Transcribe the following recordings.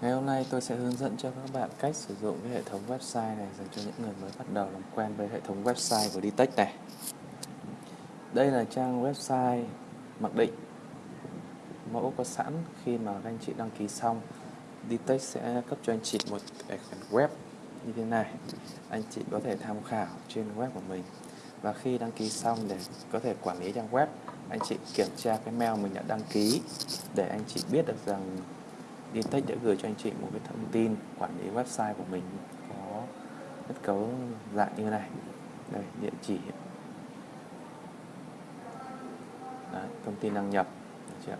Ngày hôm nay tôi sẽ hướng dẫn cho các bạn cách sử dụng cái hệ thống website này dành cho những người mới bắt đầu làm quen với hệ thống website của Ditech này. Đây là trang website mặc định mẫu có sẵn khi mà các anh chị đăng ký xong. Ditech sẽ cấp cho anh chị một tài khoản web như thế này. Anh chị có thể tham khảo trên web của mình. Và khi đăng ký xong để có thể quản lý trang web, anh chị kiểm tra cái mail mình đã đăng ký để anh chị biết được rằng Dintech đã gửi cho anh chị một cái thông tin quản lý website của mình có kết cấu dạng như này. Đây địa chỉ. Đấy, thông tin đăng nhập. Được chưa?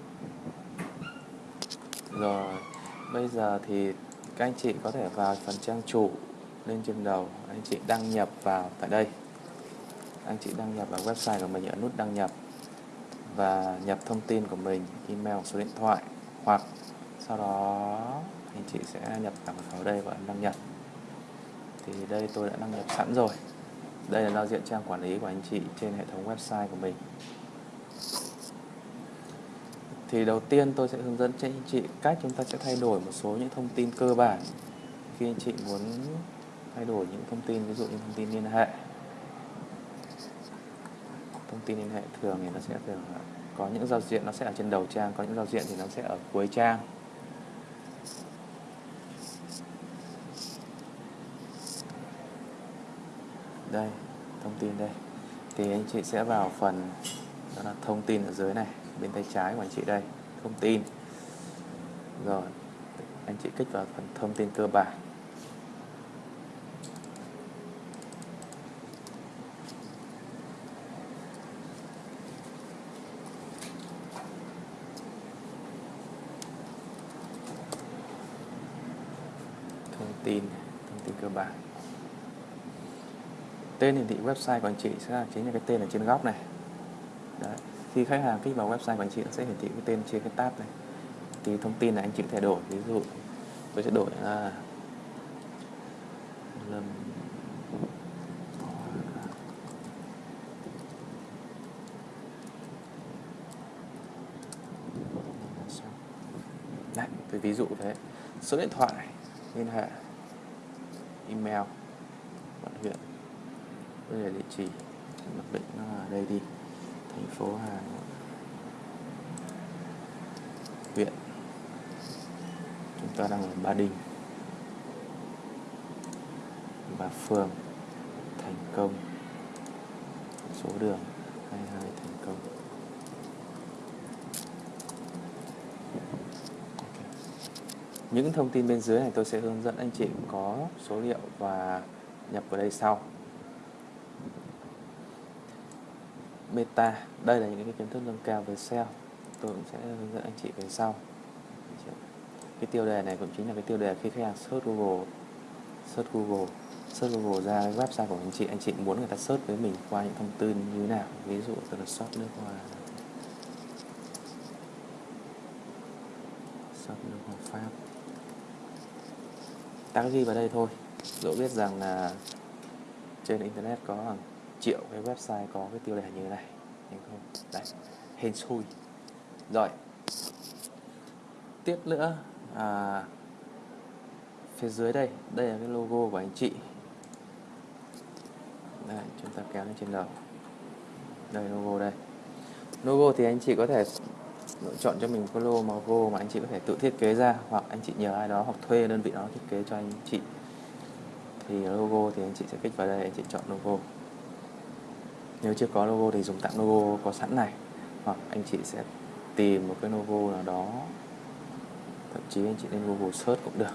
rồi bây giờ thì các anh chị có thể vào phần trang chủ lên trên đầu. Anh chị đăng nhập vào tại đây. Anh chị đăng nhập vào website của mình ở nút đăng nhập và nhập thông tin của mình email số điện thoại hoặc sau đó anh chị sẽ nhập thẳng vào đây và ấn đăng nhập. Thì đây tôi đã đăng nhập sẵn rồi. Đây là giao diện trang quản lý của anh chị trên hệ thống website của mình. Thì đầu tiên tôi sẽ hướng dẫn cho anh chị cách chúng ta sẽ thay đổi một số những thông tin cơ bản. Khi anh chị muốn thay đổi những thông tin, ví dụ như thông tin liên hệ. Thông tin liên hệ thường thì nó sẽ thường có những giao diện, nó sẽ ở trên đầu trang, có những giao diện thì nó sẽ ở cuối trang. Đây, thông tin đây. Thì anh chị sẽ vào phần, đó là thông tin ở dưới này, bên tay trái của anh chị đây, thông tin. Rồi, anh chị kích vào phần thông tin cơ bản. Thông tin thông tin cơ bản tên hiển thị website của anh chị sẽ là chính là cái tên ở trên góc này. Đấy. khi khách hàng kích vào website của anh chị nó sẽ hiển thị cái tên trên cái tab này. Thì thông tin này anh chị có thể đổi ví dụ tôi sẽ đổi là lâm Đấy, tôi ví dụ thế. Số điện thoại liên hệ email bây giờ địa chỉ mặc định nó ở đây đi. Thành phố Hà Nội. Huyện chúng ta đang ở Ba Đình. Và phường. Thành Công. Số đường 22 Thành Công. Những thông tin bên dưới này tôi sẽ hướng dẫn anh chị có số liệu và nhập vào đây sau. Meta. Đây là những cái kiến thức nâng cao về SEO. Tôi cũng sẽ hướng dẫn anh chị về sau. Cái tiêu đề này cũng chính là cái tiêu đề khi khách hàng search Google search Google search Google ra cái website của anh chị anh chị muốn người ta search với mình qua những thông tin như thế nào. Ví dụ tôi là shop nước hoa. Shop nước hoa Pháp. Ta ghi vào đây thôi. Dẫu biết rằng là trên internet có hàng triệu cái website có cái tiêu đề như thế này đúng không? Đấy hên xui. Rồi tiếp nữa à, phía dưới đây đây là cái logo của anh chị. Đây chúng ta kéo lên trên đầu. Đây logo đây. Logo thì anh chị có thể lựa chọn cho mình cái logo mà anh chị có thể tự thiết kế ra hoặc anh chị nhờ ai đó hoặc thuê đơn vị đó thiết kế cho anh chị. Thì logo thì anh chị sẽ kích vào đây anh chị chọn logo nếu chưa có logo thì dùng tạm logo có sẵn này. Hoặc anh chị sẽ tìm một cái logo nào đó, thậm chí anh chị lên Google search cũng được.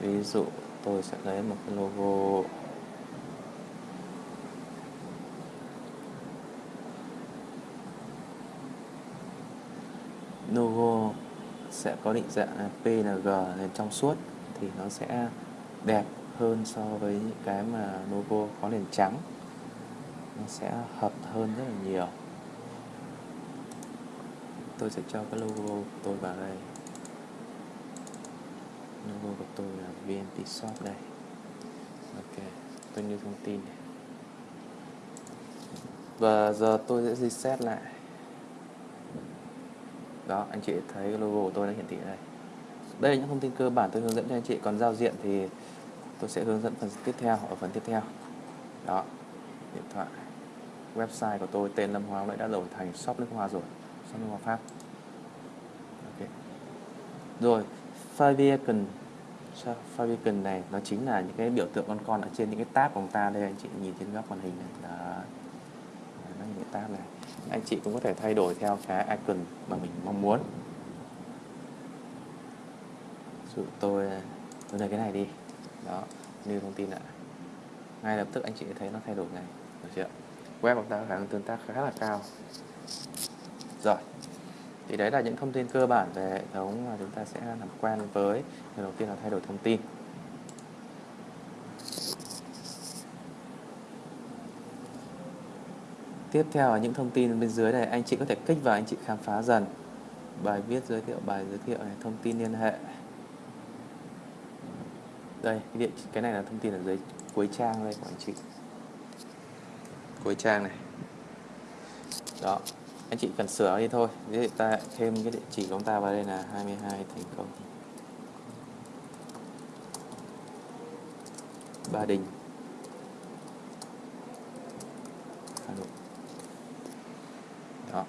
Ví dụ tôi sẽ lấy một cái logo logo sẽ có định dạng PNG nền trong suốt thì nó sẽ đẹp hơn so với những cái mà logo có nền trắng nó sẽ hợp hơn rất là nhiều. Tôi sẽ cho cái logo của tôi vào đây. Logo của tôi là VNP Shop đây. Ok, tôi như thông tin này. Và giờ tôi sẽ reset lại. Đó, anh chị thấy cái logo của tôi đã hiển thị đây. Đây là những thông tin cơ bản tôi hướng dẫn cho anh chị. Còn giao diện thì tôi sẽ hướng dẫn phần tiếp theo ở phần tiếp theo. Đó, điện thoại website của tôi, tên Lâm Hoa đã đã đổi thành shop nước hoa rồi. Shop nước hoa Pháp. Okay. rồi favicon favicon này, nó chính là những cái biểu tượng con con ở trên những cái tab của chúng ta đây. Anh chị nhìn trên góc màn hình này, đó. Nó những cái tab này. Anh chị cũng có thể thay đổi theo cái icon mà mình mong muốn. Dụ tôi tôi lấy cái này đi. Đó, như thông tin ạ. Ngay lập tức anh chị thấy nó thay đổi ngay. Được chưa? Web của ta khả năng tương tác khá là cao. Rồi thì đấy là những thông tin cơ bản về hệ thống mà chúng ta sẽ làm quen với. Điều đầu tiên là thay đổi thông tin. Tiếp theo là những thông tin bên dưới này anh chị có thể kích vào anh chị khám phá dần. Bài viết giới thiệu bài giới thiệu này thông tin liên hệ. Đây cái, địa, cái này là thông tin ở dưới cuối trang đây của anh chị cuối trang này. Đó, anh chị cần sửa đi thôi. Thế ta thêm cái địa chỉ của chúng ta vào đây là 22 thành công. Ba Đình. Hà Nội. Đó.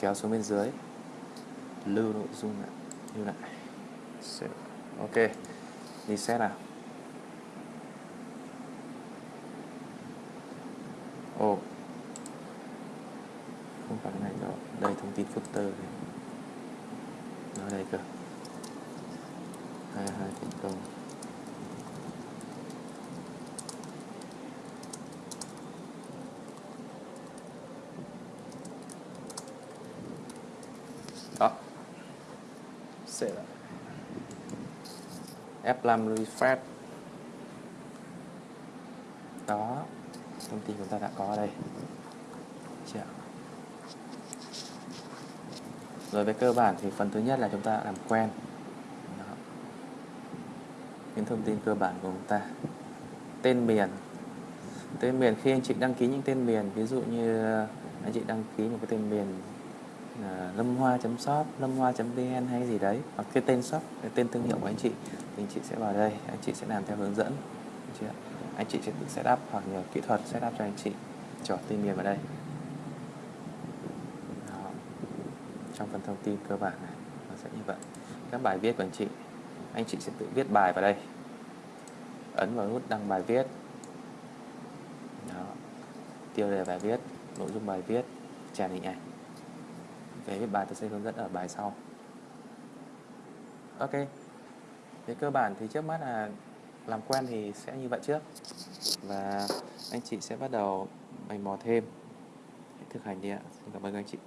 Kéo xuống bên dưới. Lưu nội dung lại. Lưu lại. Ok. Đi xét nào. Ồ. Không phải cái này đâu, đây thông tin footer này. Nó đây cơ. Hai hai thành công. Đó. Sẽ là F5 refresh. Đó thông tin chúng ta đã có ở đây. Chưa rồi về cơ bản thì phần thứ nhất là chúng ta làm quen. Đó. những thông tin cơ bản của chúng ta. Tên miền. Tên miền khi anh chị đăng ký những tên miền ví dụ như ờ, anh chị đăng ký một cái tên miền uh, lâm hoa shop lâm hoa vn hay gì đấy hoặc cái tên shop cái tên thương hiệu của anh chị thì anh chị sẽ vào đây anh chị sẽ làm theo hướng dẫn chưa? anh chị sẽ tự setup hoặc nhờ kỹ thuật setup cho anh chị. Cho tên miền vào đây. Đó. trong phần thông tin cơ bản này, nó sẽ như vậy. Các bài viết của anh chị anh chị sẽ tự viết bài vào đây. Ấn vào nút đăng bài viết. Đó. tiêu đề bài viết, nội dung bài viết, chèn hình ảnh. Về viết bài, tôi sẽ hướng dẫn ở bài sau. Ok. Về cơ bản thì trước mắt là làm quen thì sẽ như vậy trước. Và anh chị sẽ bắt đầu mày mò thêm. Thực hành đi ạ. Xin cảm ơn anh chị.